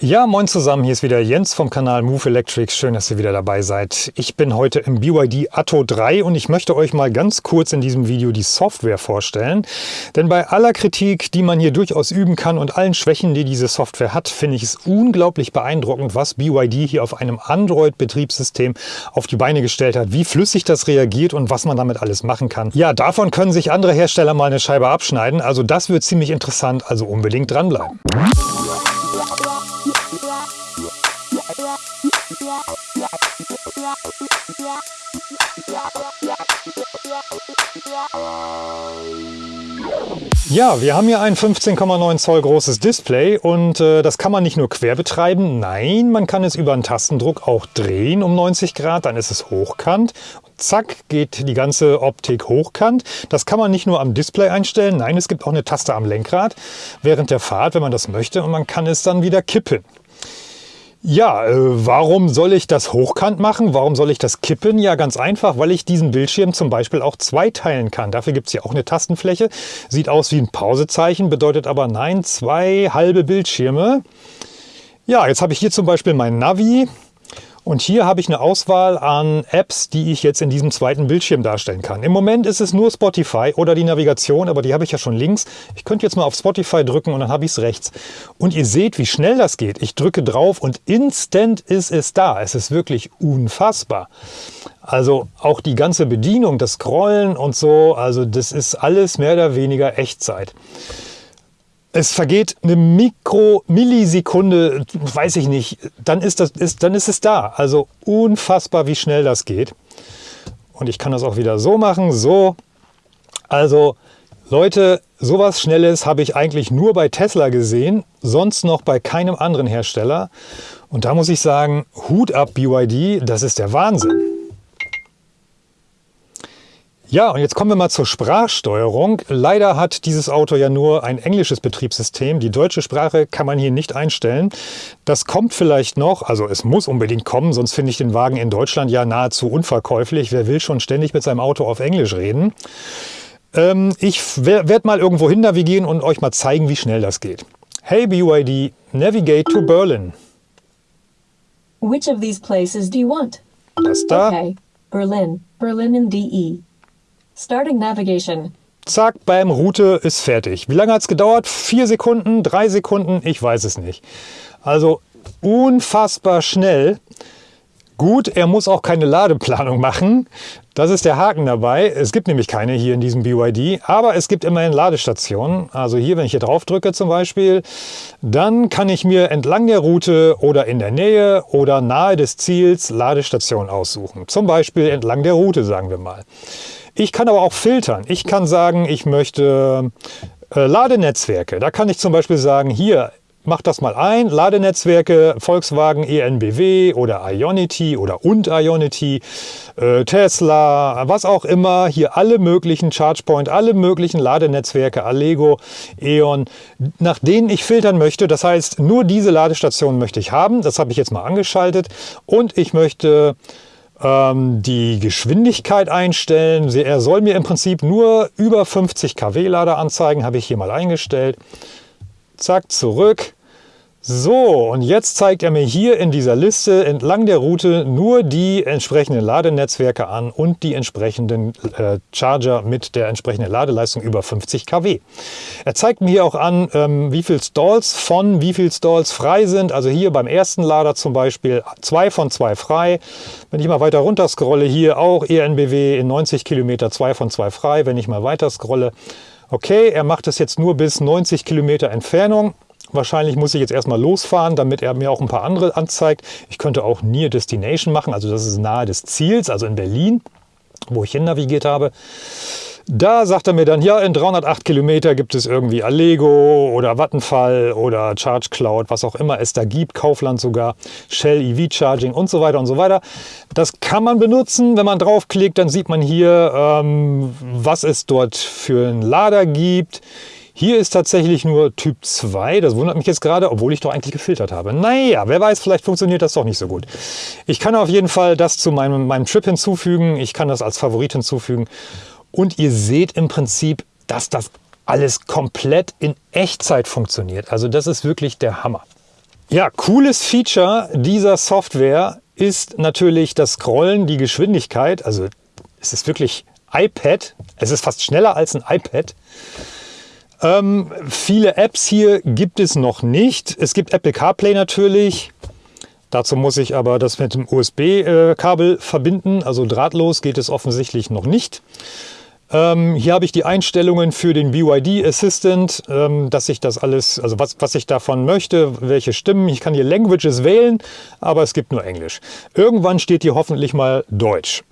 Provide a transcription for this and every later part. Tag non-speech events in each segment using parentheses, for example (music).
Ja, moin zusammen, hier ist wieder Jens vom Kanal Move Electrics. Schön, dass ihr wieder dabei seid. Ich bin heute im BYD Atto 3 und ich möchte euch mal ganz kurz in diesem Video die Software vorstellen. Denn bei aller Kritik, die man hier durchaus üben kann und allen Schwächen, die diese Software hat, finde ich es unglaublich beeindruckend, was BYD hier auf einem Android-Betriebssystem auf die Beine gestellt hat, wie flüssig das reagiert und was man damit alles machen kann. Ja, davon können sich andere Hersteller mal eine Scheibe abschneiden. Also das wird ziemlich interessant, also unbedingt dranbleiben. Ja, wir haben hier ein 15,9 Zoll großes Display und äh, das kann man nicht nur quer betreiben, nein, man kann es über einen Tastendruck auch drehen um 90 Grad, dann ist es hochkant. Zack, geht die ganze Optik hochkant. Das kann man nicht nur am Display einstellen, nein, es gibt auch eine Taste am Lenkrad während der Fahrt, wenn man das möchte und man kann es dann wieder kippen. Ja, äh, warum soll ich das hochkant machen? Warum soll ich das kippen? Ja, ganz einfach, weil ich diesen Bildschirm zum Beispiel auch zweiteilen kann. Dafür gibt es hier auch eine Tastenfläche. Sieht aus wie ein Pausezeichen, bedeutet aber nein, zwei halbe Bildschirme. Ja, jetzt habe ich hier zum Beispiel mein Navi. Und hier habe ich eine Auswahl an Apps, die ich jetzt in diesem zweiten Bildschirm darstellen kann. Im Moment ist es nur Spotify oder die Navigation, aber die habe ich ja schon links. Ich könnte jetzt mal auf Spotify drücken und dann habe ich es rechts. Und ihr seht, wie schnell das geht. Ich drücke drauf und instant ist es da. Es ist wirklich unfassbar. Also auch die ganze Bedienung, das Scrollen und so, also das ist alles mehr oder weniger Echtzeit. Es vergeht eine Mikro-Millisekunde, weiß ich nicht, dann ist, das, ist, dann ist es da. Also unfassbar, wie schnell das geht. Und ich kann das auch wieder so machen, so. Also Leute, sowas Schnelles habe ich eigentlich nur bei Tesla gesehen, sonst noch bei keinem anderen Hersteller. Und da muss ich sagen, Hut ab BYD, das ist der Wahnsinn. Ja, und jetzt kommen wir mal zur Sprachsteuerung. Leider hat dieses Auto ja nur ein englisches Betriebssystem. Die deutsche Sprache kann man hier nicht einstellen. Das kommt vielleicht noch, also es muss unbedingt kommen, sonst finde ich den Wagen in Deutschland ja nahezu unverkäuflich. Wer will schon ständig mit seinem Auto auf Englisch reden? Ähm, ich werde mal irgendwo hin navigieren und euch mal zeigen, wie schnell das geht. Hey BYD, navigate to Berlin. Which of these places do you want? Das da. Okay, Berlin, Berlin in DE. Starting Navigation. Zack, beim Route ist fertig. Wie lange hat es gedauert? Vier Sekunden, drei Sekunden? Ich weiß es nicht. Also unfassbar schnell. Gut, er muss auch keine Ladeplanung machen. Das ist der Haken dabei. Es gibt nämlich keine hier in diesem BYD, aber es gibt immerhin Ladestationen. Also hier, wenn ich hier drauf drücke zum Beispiel, dann kann ich mir entlang der Route oder in der Nähe oder nahe des Ziels Ladestationen aussuchen. Zum Beispiel entlang der Route, sagen wir mal. Ich kann aber auch filtern. Ich kann sagen, ich möchte äh, Ladenetzwerke. Da kann ich zum Beispiel sagen, hier, mach das mal ein, Ladenetzwerke, Volkswagen ENBW oder Ionity oder und Ionity, äh, Tesla, was auch immer, hier alle möglichen ChargePoint, alle möglichen Ladenetzwerke, Allego, E.ON, nach denen ich filtern möchte. Das heißt, nur diese Ladestationen möchte ich haben. Das habe ich jetzt mal angeschaltet und ich möchte ähm, die Geschwindigkeit einstellen. Er soll mir im Prinzip nur über 50 kW Lader anzeigen, habe ich hier mal eingestellt. Zack, zurück. So, und jetzt zeigt er mir hier in dieser Liste entlang der Route nur die entsprechenden Ladenetzwerke an und die entsprechenden äh, Charger mit der entsprechenden Ladeleistung über 50 kW. Er zeigt mir hier auch an, ähm, wie viel Stalls von wie viel Stalls frei sind. Also hier beim ersten Lader zum Beispiel zwei von zwei frei. Wenn ich mal weiter runter scrolle, hier auch ENBW in 90 Kilometer zwei von zwei frei. Wenn ich mal weiter scrolle, okay, er macht es jetzt nur bis 90 Kilometer Entfernung. Wahrscheinlich muss ich jetzt erstmal losfahren, damit er mir auch ein paar andere anzeigt. Ich könnte auch Near Destination machen, also das ist nahe des Ziels, also in Berlin, wo ich hin navigiert habe. Da sagt er mir dann, ja, in 308 Kilometer gibt es irgendwie Allego oder Vattenfall oder Charge Cloud, was auch immer es da gibt, Kaufland sogar, Shell EV Charging und so weiter und so weiter. Das kann man benutzen. Wenn man draufklickt, dann sieht man hier, ähm, was es dort für einen Lader gibt. Hier ist tatsächlich nur Typ 2. Das wundert mich jetzt gerade, obwohl ich doch eigentlich gefiltert habe. Naja, wer weiß, vielleicht funktioniert das doch nicht so gut. Ich kann auf jeden Fall das zu meinem, meinem Trip hinzufügen. Ich kann das als Favorit hinzufügen. Und ihr seht im Prinzip, dass das alles komplett in Echtzeit funktioniert. Also das ist wirklich der Hammer. Ja, cooles Feature dieser Software ist natürlich das Scrollen, die Geschwindigkeit. Also es ist wirklich iPad. Es ist fast schneller als ein iPad. Ähm, viele Apps hier gibt es noch nicht. Es gibt Apple CarPlay natürlich. Dazu muss ich aber das mit dem USB-Kabel äh, verbinden. Also drahtlos geht es offensichtlich noch nicht. Ähm, hier habe ich die Einstellungen für den BYD Assistant, ähm, dass ich das alles, also was, was ich davon möchte, welche Stimmen. Ich kann hier Languages wählen, aber es gibt nur Englisch. Irgendwann steht hier hoffentlich mal Deutsch.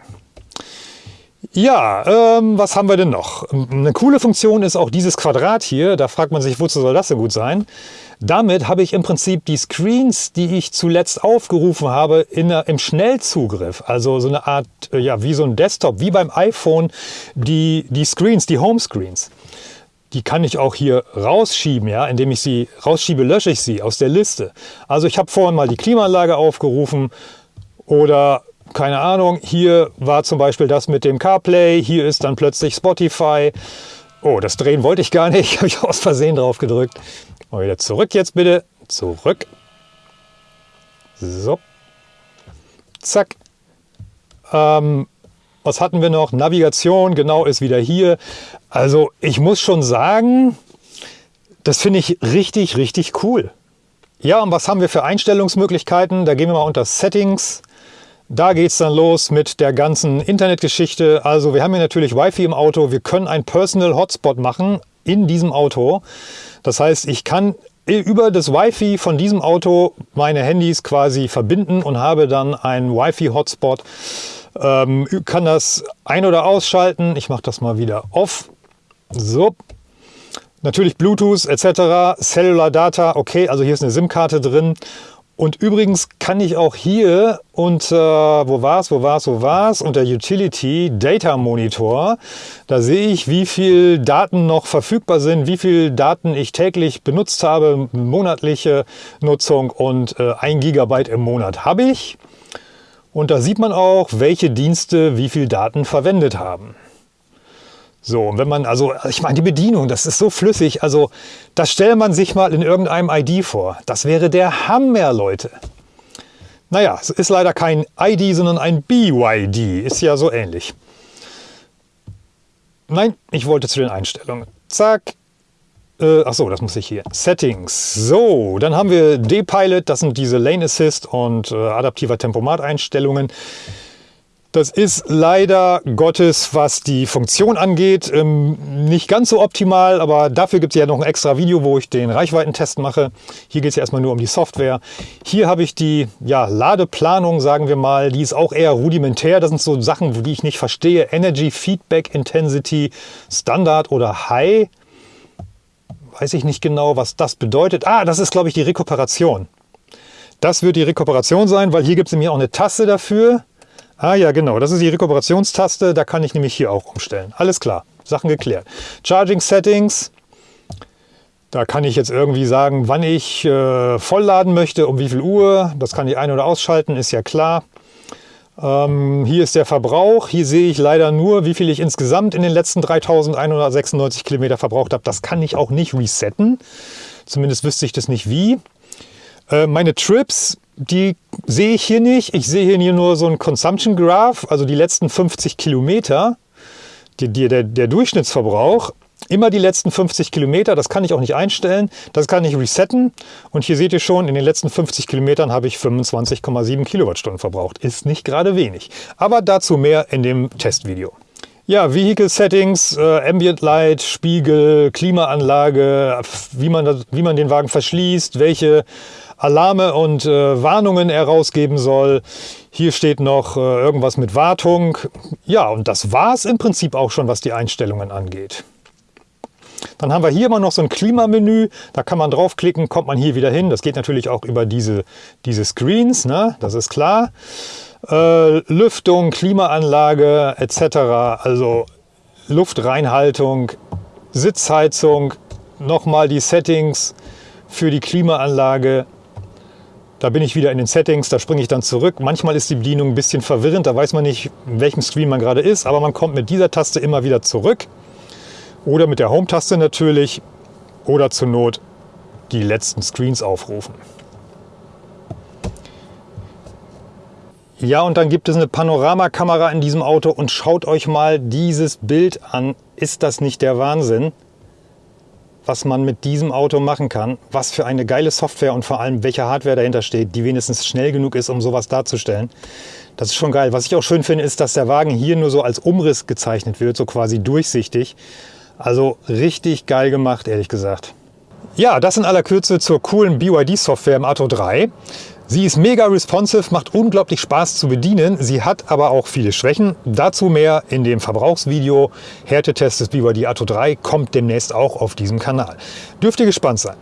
Ja, ähm, was haben wir denn noch? Eine coole Funktion ist auch dieses Quadrat hier. Da fragt man sich, wozu soll das so gut sein? Damit habe ich im Prinzip die Screens, die ich zuletzt aufgerufen habe, in, im Schnellzugriff. Also so eine Art, äh, ja, wie so ein Desktop, wie beim iPhone, die, die Screens, die Homescreens. Die kann ich auch hier rausschieben, ja, indem ich sie rausschiebe, lösche ich sie aus der Liste. Also ich habe vorhin mal die Klimaanlage aufgerufen oder keine Ahnung, hier war zum Beispiel das mit dem CarPlay, hier ist dann plötzlich Spotify. Oh, das drehen wollte ich gar nicht, (laughs) habe ich aus Versehen drauf gedrückt. Mal wieder zurück jetzt bitte, zurück. So, zack. Ähm, was hatten wir noch? Navigation, genau, ist wieder hier. Also ich muss schon sagen, das finde ich richtig, richtig cool. Ja, und was haben wir für Einstellungsmöglichkeiten? Da gehen wir mal unter Settings. Da geht es dann los mit der ganzen Internetgeschichte. Also wir haben hier natürlich Wi-Fi im Auto. Wir können einen Personal Hotspot machen in diesem Auto. Das heißt, ich kann über das Wi-Fi von diesem Auto meine Handys quasi verbinden und habe dann einen Wi-Fi-Hotspot. Ähm, kann das ein- oder ausschalten. Ich mache das mal wieder off. So. Natürlich Bluetooth etc. Cellular Data. Okay, also hier ist eine SIM-Karte drin. Und übrigens kann ich auch hier unter, wo war es, wo war es, wo war es, unter Utility Data Monitor, da sehe ich, wie viel Daten noch verfügbar sind, wie viel Daten ich täglich benutzt habe, monatliche Nutzung und äh, 1 Gigabyte im Monat habe ich. Und da sieht man auch, welche Dienste wie viel Daten verwendet haben. So, und wenn man, also ich meine, die Bedienung, das ist so flüssig, also das stellt man sich mal in irgendeinem ID vor. Das wäre der Hammer, Leute. Naja, es ist leider kein ID, sondern ein BYD, ist ja so ähnlich. Nein, ich wollte zu den Einstellungen. Zack. Äh, achso, das muss ich hier. Settings. So, dann haben wir D-Pilot, das sind diese Lane Assist und äh, adaptiver Tempomat-Einstellungen. Das ist leider Gottes, was die Funktion angeht, ähm, nicht ganz so optimal, aber dafür gibt es ja noch ein extra Video, wo ich den Reichweitentest mache. Hier geht es ja erstmal nur um die Software. Hier habe ich die ja, Ladeplanung, sagen wir mal, die ist auch eher rudimentär. Das sind so Sachen, die ich nicht verstehe. Energy Feedback Intensity Standard oder High. Weiß ich nicht genau, was das bedeutet. Ah, das ist, glaube ich, die Rekuperation. Das wird die Rekuperation sein, weil hier gibt es nämlich auch eine Taste dafür. Ah ja, genau, das ist die Rekuperationstaste, da kann ich nämlich hier auch umstellen. Alles klar, Sachen geklärt. Charging Settings, da kann ich jetzt irgendwie sagen, wann ich äh, vollladen möchte, um wie viel Uhr. Das kann ich ein- oder ausschalten, ist ja klar. Ähm, hier ist der Verbrauch. Hier sehe ich leider nur, wie viel ich insgesamt in den letzten 3196 Kilometer verbraucht habe. Das kann ich auch nicht resetten. Zumindest wüsste ich das nicht wie. Äh, meine Trips, die sehe ich hier nicht. Ich sehe hier nur so ein Consumption Graph, also die letzten 50 Kilometer, die, die, der, der Durchschnittsverbrauch. Immer die letzten 50 Kilometer, das kann ich auch nicht einstellen, das kann ich resetten. Und hier seht ihr schon, in den letzten 50 Kilometern habe ich 25,7 Kilowattstunden verbraucht. Ist nicht gerade wenig. Aber dazu mehr in dem Testvideo. Ja, Vehicle Settings, äh, Ambient Light, Spiegel, Klimaanlage, wie man, das, wie man den Wagen verschließt, welche Alarme und äh, Warnungen er rausgeben soll. Hier steht noch äh, irgendwas mit Wartung. Ja, und das war es im Prinzip auch schon, was die Einstellungen angeht. Dann haben wir hier immer noch so ein Klimamenü. Da kann man draufklicken, kommt man hier wieder hin. Das geht natürlich auch über diese, diese Screens, ne? das ist klar. Äh, Lüftung, Klimaanlage etc. Also Luftreinhaltung, Sitzheizung, nochmal die Settings für die Klimaanlage. Da bin ich wieder in den Settings, da springe ich dann zurück. Manchmal ist die Bedienung ein bisschen verwirrend, da weiß man nicht, in welchem Screen man gerade ist, aber man kommt mit dieser Taste immer wieder zurück. Oder mit der Home-Taste natürlich. Oder zur Not die letzten Screens aufrufen. Ja, und dann gibt es eine Panoramakamera in diesem Auto und schaut euch mal dieses Bild an. Ist das nicht der Wahnsinn, was man mit diesem Auto machen kann? Was für eine geile Software und vor allem welche Hardware dahinter steht, die wenigstens schnell genug ist, um sowas darzustellen. Das ist schon geil. Was ich auch schön finde, ist, dass der Wagen hier nur so als Umriss gezeichnet wird, so quasi durchsichtig. Also richtig geil gemacht, ehrlich gesagt. Ja, das in aller Kürze zur coolen BYD-Software im Atto 3. Sie ist mega responsive, macht unglaublich Spaß zu bedienen. Sie hat aber auch viele Schwächen. Dazu mehr in dem Verbrauchsvideo. Härtetest des BYD Atto 3 kommt demnächst auch auf diesem Kanal. Dürft ihr gespannt sein.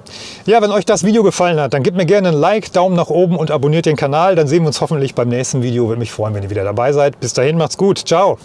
Ja, wenn euch das Video gefallen hat, dann gebt mir gerne ein Like, Daumen nach oben und abonniert den Kanal. Dann sehen wir uns hoffentlich beim nächsten Video. Würde mich freuen, wenn ihr wieder dabei seid. Bis dahin, macht's gut. Ciao.